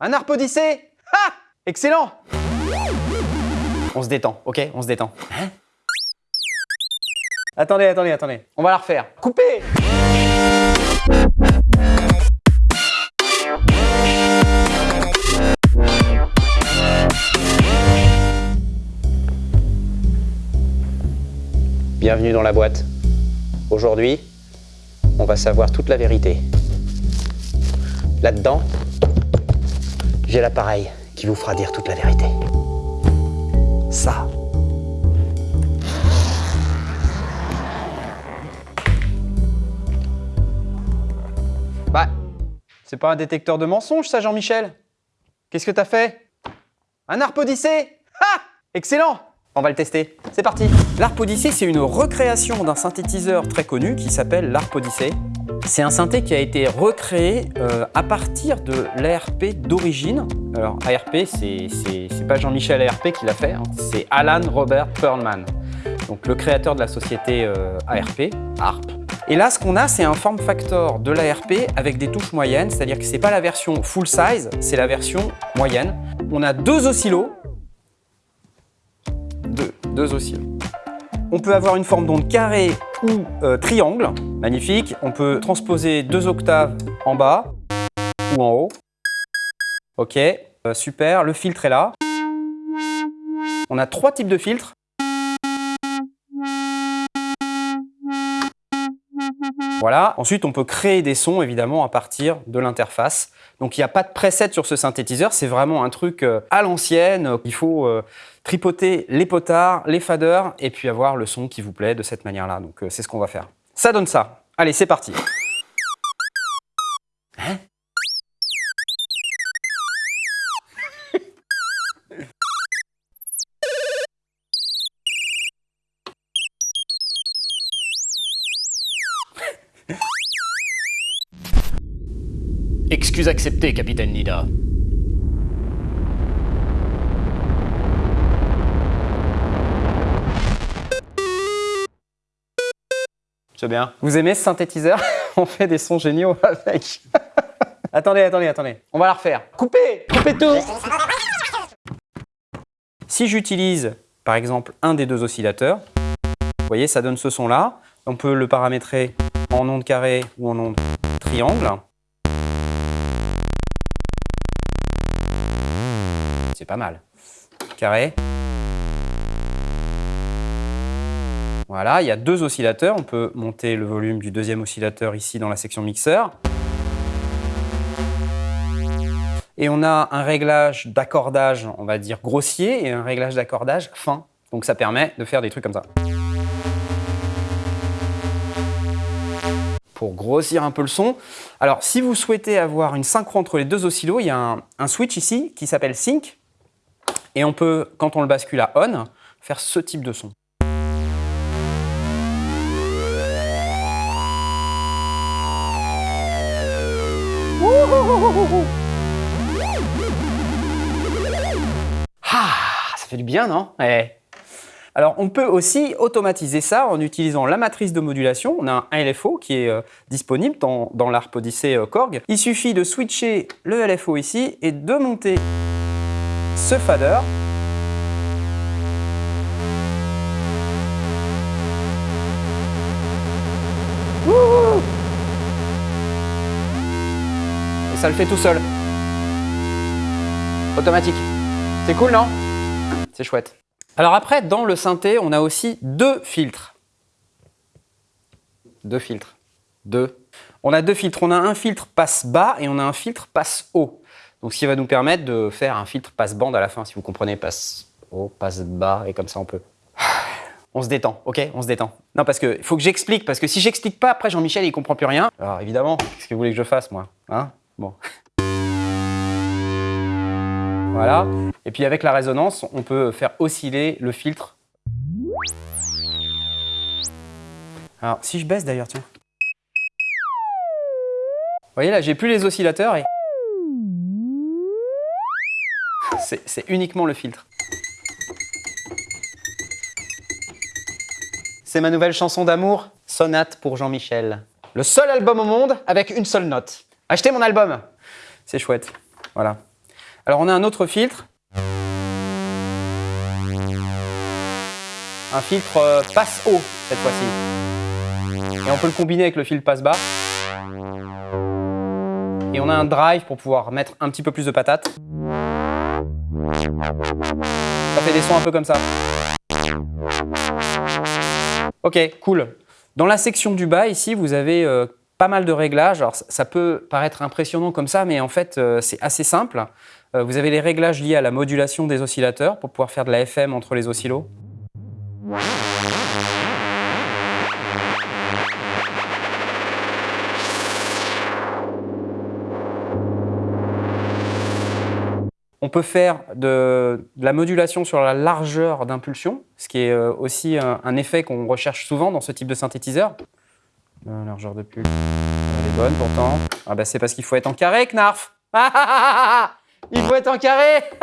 Un arp odyssée Ah Excellent On se détend, ok On se détend. Hein Attendez, attendez, attendez. On va la refaire. Coupez Bienvenue dans la boîte. Aujourd'hui, on va savoir toute la vérité. Là-dedans, j'ai l'appareil qui vous fera dire toute la vérité. Ça. Bah, c'est pas un détecteur de mensonges ça Jean-Michel Qu'est-ce que t'as fait? Un arp odyssée? Ah Excellent on va le tester. C'est parti L'ARP Odyssey, c'est une recréation d'un synthétiseur très connu qui s'appelle l'ARP Odyssey. C'est un synthé qui a été recréé euh, à partir de l'ARP d'origine. Alors ARP, c'est pas Jean-Michel ARP qui l'a fait, hein. c'est Alan Robert Perlman, donc le créateur de la société euh, ARP, ARP. Et là, ce qu'on a, c'est un form factor de l'ARP avec des touches moyennes, c'est-à-dire que c'est pas la version full size, c'est la version moyenne. On a deux oscillos deux, oscillos. On peut avoir une forme d'onde carrée ou euh, triangle, magnifique. On peut transposer deux octaves en bas ou en haut. Ok, euh, super, le filtre est là. On a trois types de filtres. Voilà. Ensuite, on peut créer des sons, évidemment, à partir de l'interface. Donc, il n'y a pas de preset sur ce synthétiseur. C'est vraiment un truc euh, à l'ancienne. Il faut euh, tripoter les potards, les faders, et puis avoir le son qui vous plaît de cette manière-là. Donc, euh, c'est ce qu'on va faire. Ça donne ça. Allez, c'est parti. Excuse acceptée, capitaine Nida. C'est bien? Vous aimez ce synthétiseur? On fait des sons géniaux avec. attendez, attendez, attendez. On va la refaire. Coupez Coupez tout Si j'utilise, par exemple, un des deux oscillateurs, vous voyez, ça donne ce son-là. On peut le paramétrer en onde carrée ou en onde triangle. Pas mal. Carré. Voilà, il y a deux oscillateurs. On peut monter le volume du deuxième oscillateur ici dans la section mixeur. Et on a un réglage d'accordage, on va dire grossier, et un réglage d'accordage fin. Donc ça permet de faire des trucs comme ça. Pour grossir un peu le son. Alors, si vous souhaitez avoir une synchro entre les deux oscillos, il y a un, un switch ici qui s'appelle Sync, et on peut, quand on le bascule à on, faire ce type de son. Ah, ça fait du bien, non Alors, on peut aussi automatiser ça en utilisant la matrice de modulation. On a un LFO qui est disponible dans, dans l'ARP Odyssey Korg. Il suffit de switcher le LFO ici et de monter ce fader. Et ça le fait tout seul. Automatique. C'est cool, non? C'est chouette. Alors après, dans le synthé, on a aussi deux filtres. Deux filtres. Deux. On a deux filtres. On a un filtre passe bas et on a un filtre passe haut. Donc, ce qui va nous permettre de faire un filtre passe-bande à la fin, si vous comprenez, passe haut, passe bas, et comme ça on peut. On se détend, ok On se détend. Non, parce qu'il faut que j'explique, parce que si j'explique pas, après Jean-Michel, il comprend plus rien. Alors évidemment, qu'est-ce que vous voulez que je fasse, moi Hein? Bon. Voilà. Et puis avec la résonance, on peut faire osciller le filtre. Alors, si je baisse d'ailleurs, tiens. Vous voyez là, j'ai plus les oscillateurs et... C'est uniquement le filtre. C'est ma nouvelle chanson d'amour, Sonate pour Jean-Michel. Le seul album au monde avec une seule note. Achetez mon album C'est chouette. Voilà. Alors on a un autre filtre. Un filtre euh, passe haut cette fois-ci. Et on peut le combiner avec le filtre passe bas. Et on a un drive pour pouvoir mettre un petit peu plus de patates. Ça fait des sons un peu comme ça. Ok, cool. Dans la section du bas, ici, vous avez euh, pas mal de réglages. Alors, ça peut paraître impressionnant comme ça, mais en fait, euh, c'est assez simple. Euh, vous avez les réglages liés à la modulation des oscillateurs pour pouvoir faire de la FM entre les oscillos. On peut faire de, la modulation sur la largeur d'impulsion, ce qui est euh, aussi un, effet qu'on recherche souvent dans ce type de synthétiseur. La largeur de pulse, elle est bonne pourtant. Ah bah c'est parce qu'il faut être en carré, Knarf Il faut être en carré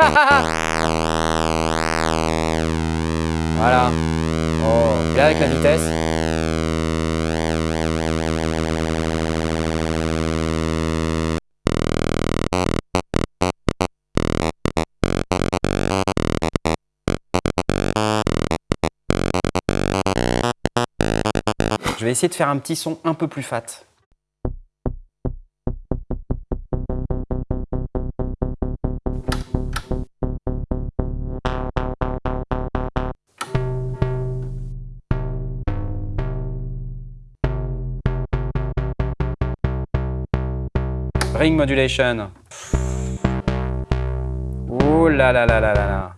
Voilà. Oh, là avec la vitesse. Je vais essayer de faire un petit son un peu plus fat. Ring modulation. Ouh là là là là là là.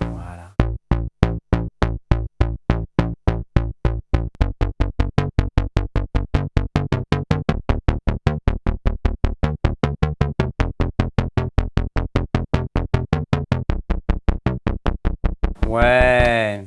Voilà. Ouais.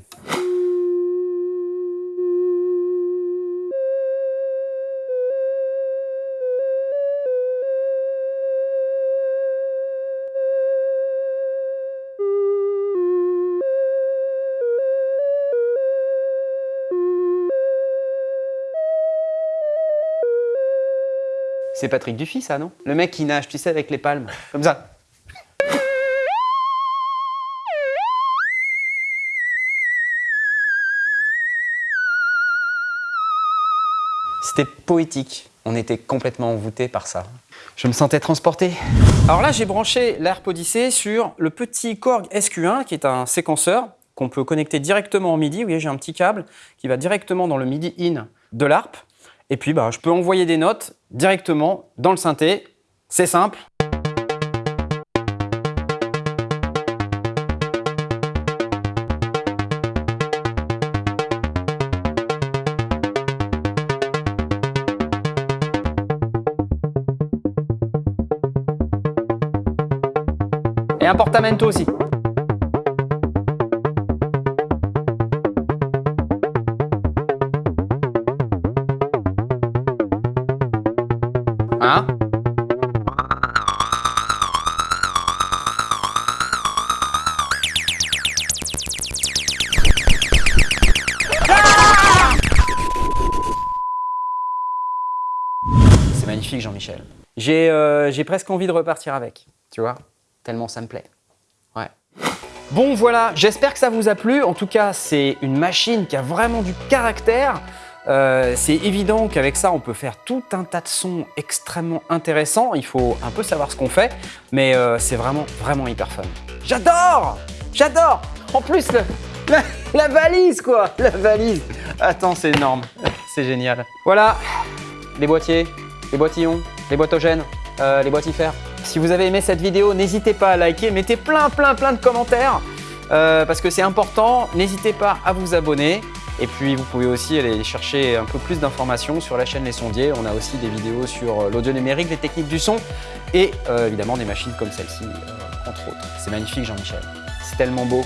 C'est Patrick Dufy, ça, non? Le mec qui nage, tu sais, avec les palmes, comme ça. C'était poétique. On était complètement envoûté par ça. Je me sentais transporté. Alors là, j'ai branché l'ARP Odyssey sur le petit Korg SQ1, qui est un séquenceur qu'on peut connecter directement en MIDI. Vous voyez, j'ai un petit câble qui va directement dans le MIDI in de l'ARP. Et puis, bah, je peux envoyer des notes directement dans le synthé. C'est simple. Et un portamento aussi. Jean-Michel. Euh, j'ai presque envie de repartir avec, tu vois, tellement ça me plaît. Ouais. Bon voilà, j'espère que ça vous a plu. En tout cas, c'est une machine qui a vraiment du caractère. Euh, c'est évident qu'avec ça, on peut faire tout un tas de sons extrêmement intéressants. Il faut un peu savoir ce qu'on fait, mais euh, c'est vraiment, vraiment hyper fun. J'adore J'adore En plus, la, valise, quoi La valise Attends, c'est énorme. C'est génial. Voilà, les boîtiers, les boîtillons, les boîtogènes, euh, les boîtifères. Si vous avez aimé cette vidéo, n'hésitez pas à liker, mettez plein, plein, plein de commentaires parce que c'est important. N'hésitez pas à vous abonner. Et puis vous pouvez aussi aller chercher un peu plus d'informations sur la chaîne Les Sondiers. On a aussi des vidéos sur euh, l'audio numérique, les techniques du son et euh, évidemment des machines comme celle-ci, euh, entre autres. C'est magnifique Jean-Michel, c'est tellement beau.